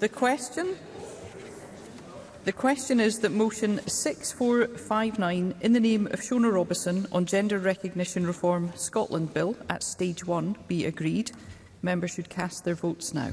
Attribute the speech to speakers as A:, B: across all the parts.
A: The question? The question is that motion 6459 in the name of Shona Robison on Gender Recognition Reform Scotland Bill at Stage 1 be agreed. Members should cast their votes now.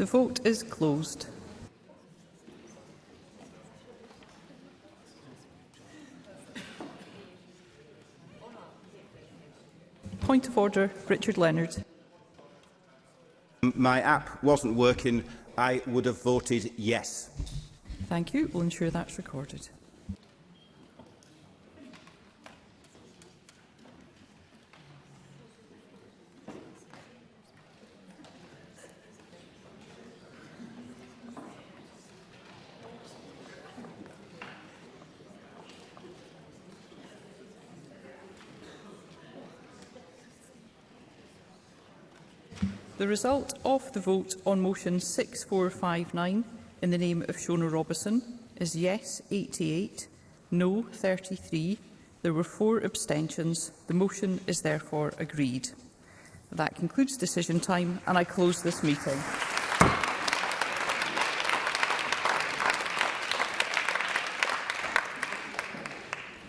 A: The vote is closed. Point of order, Richard Leonard.
B: My app wasn't working. I would have voted yes.
A: Thank you. We'll ensure that's recorded. The result of the vote on motion 6459 in the name of Shona Robison is yes 88, no 33. There were four abstentions. The motion is therefore agreed. That concludes decision time and I close this meeting.